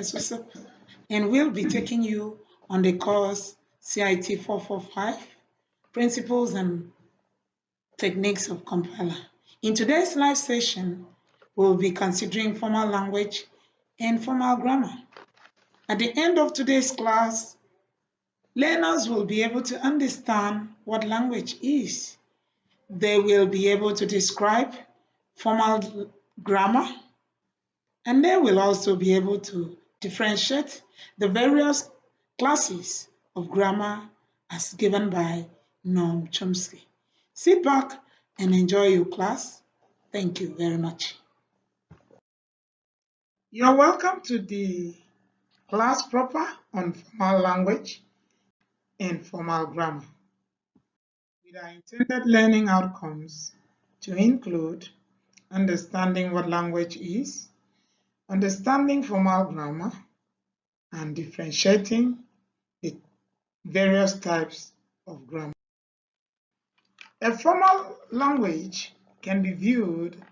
Usop, and will be taking you on the course CIT 445, Principles and Techniques of Compiler. In today's live session, we'll be considering formal language and formal grammar. At the end of today's class, learners will be able to understand what language is. They will be able to describe formal grammar, and they will also be able to differentiate the various classes of grammar as given by Noam Chomsky. Sit back and enjoy your class. Thank you very much. You're welcome to the class proper on formal language and formal grammar with our intended learning outcomes to include understanding what language is, understanding formal grammar, and differentiating the various types of grammar. A formal language can be viewed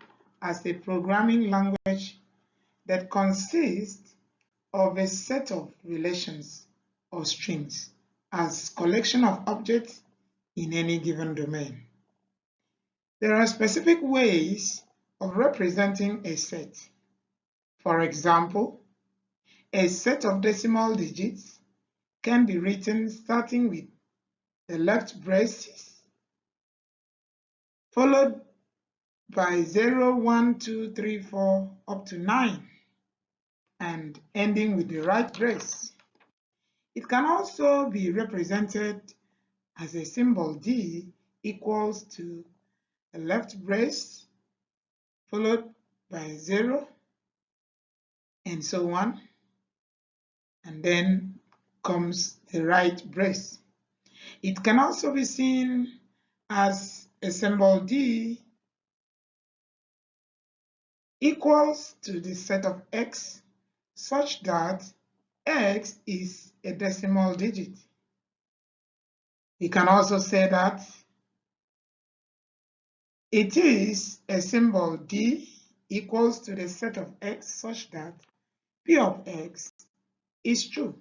as a programming language that consists of a set of relations or strings as collection of objects in any given domain. There are specific ways of representing a set. For example, a set of decimal digits can be written starting with the left braces, followed by 0, 1, 2, 3, 4, up to 9, and ending with the right brace. It can also be represented as a symbol D equals to the left brace followed by 0 and so on and then comes the right brace. It can also be seen as a symbol D equals to the set of x such that x is a decimal digit. We can also say that it is a symbol D equals to the set of x such that P of x is true.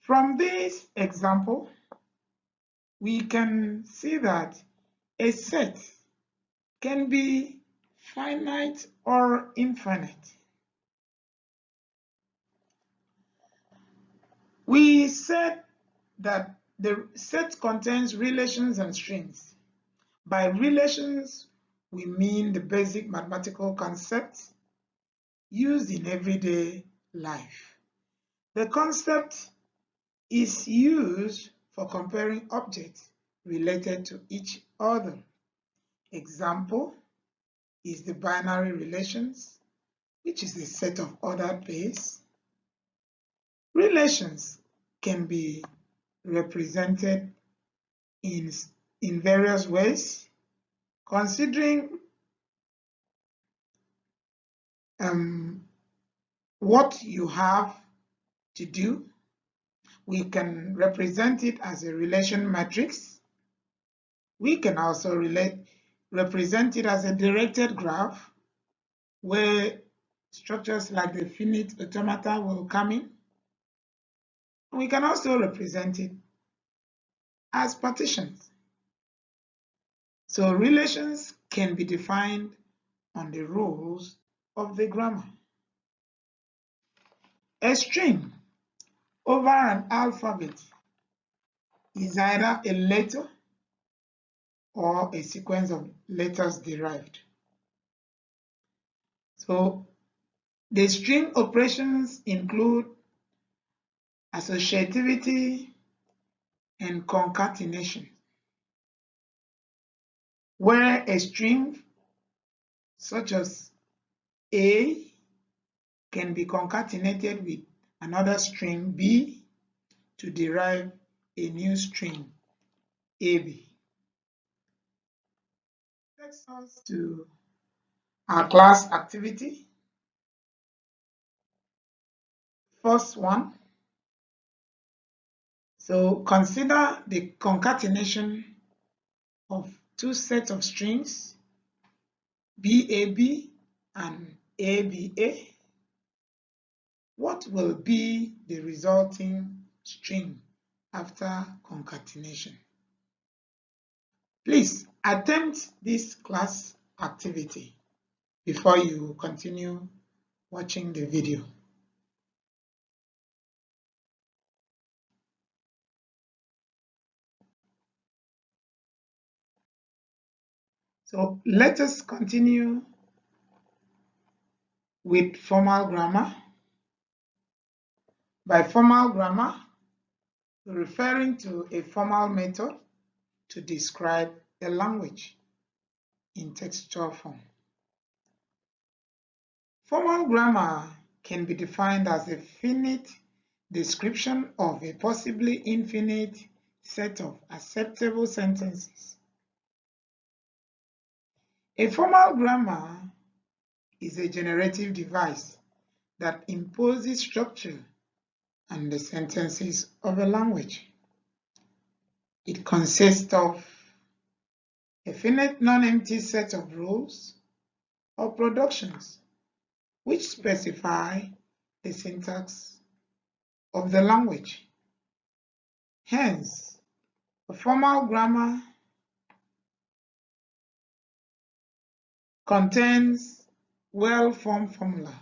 From this example, we can see that a set can be finite or infinite. We said that the set contains relations and strings. By relations, we mean the basic mathematical concepts used in everyday life. The concept is used for comparing objects related to each other. Example is the binary relations, which is a set of ordered base. Relations can be represented in, in various ways, considering um, what you have to do. We can represent it as a relation matrix. We can also relate, represent it as a directed graph where structures like the finite automata will come in. We can also represent it as partitions. So relations can be defined on the rules of the grammar. A string over an alphabet is either a letter or a sequence of letters derived. So the string operations include associativity and concatenation, where a string such as A can be concatenated with another string B to derive a new string AB. Takes us to our class activity. First one. So consider the concatenation of two sets of strings BAB and A be A, what will be the resulting string after concatenation? Please attempt this class activity before you continue watching the video. So let us continue with formal grammar. By formal grammar, referring to a formal method to describe a language in textual form. Formal grammar can be defined as a finite description of a possibly infinite set of acceptable sentences a formal grammar is a generative device that imposes structure on the sentences of a language. It consists of a finite non-empty set of rules or productions which specify the syntax of the language. Hence, a formal grammar contains well-formed formula.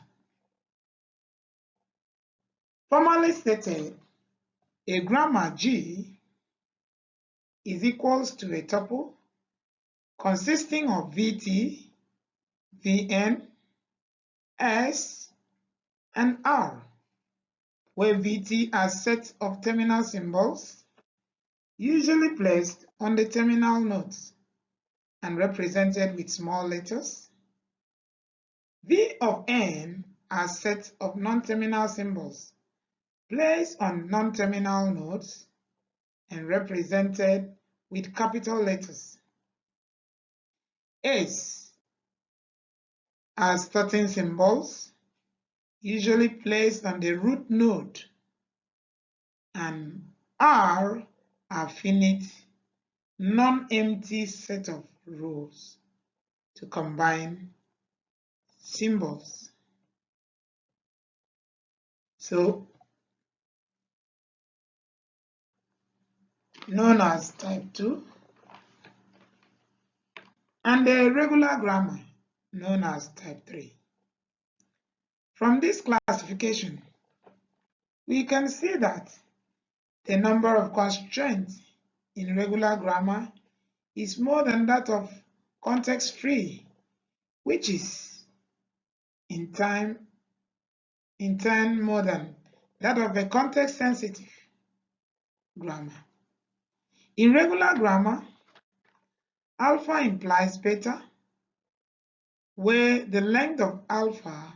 Formally stated, a grammar G is equals to a tuple consisting of VT, VN, S, and R, where VT are sets of terminal symbols usually placed on the terminal nodes and represented with small letters. V of n are sets of non-terminal symbols placed on non-terminal nodes and represented with capital letters. S are starting symbols usually placed on the root node and R are finite non-empty set of rules to combine symbols. So, known as type 2, and the regular grammar known as type 3. From this classification, we can see that the number of constraints in regular grammar is more than that of context-free, which is in time in turn more than that of a context-sensitive grammar. In regular grammar, alpha implies beta, where the length of alpha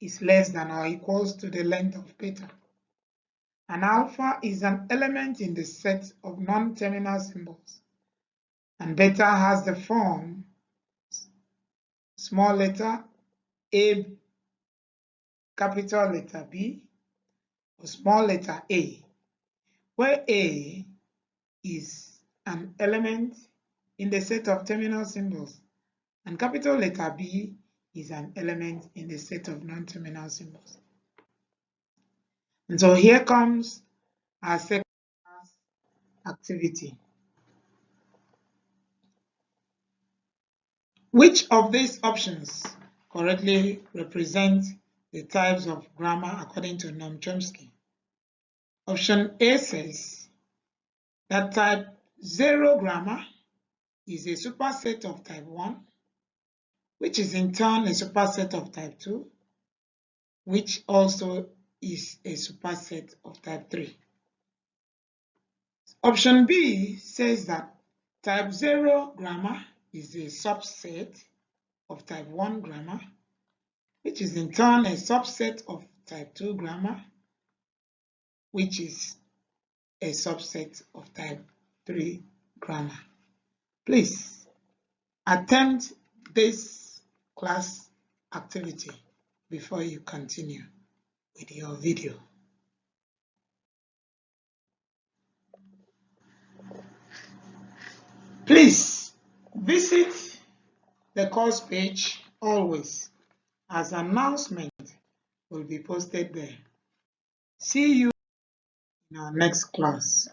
is less than or equals to the length of beta. And alpha is an element in the set of non-terminal symbols. And beta has the form small letter a, capital letter B, or small letter a, where a is an element in the set of terminal symbols, and capital letter B is an element in the set of non-terminal symbols. And so here comes our second activity. Which of these options correctly represent the types of grammar according to Noam Chomsky? Option A says that type 0 grammar is a superset of type 1, which is in turn a superset of type 2, which also is a superset of type 3. Option B says that type 0 grammar is a subset of type 1 grammar, which is in turn a subset of type 2 grammar, which is a subset of type 3 grammar. Please attempt this class activity before you continue with your video. Please visit the course page always as announcement will be posted there. See you in our next class.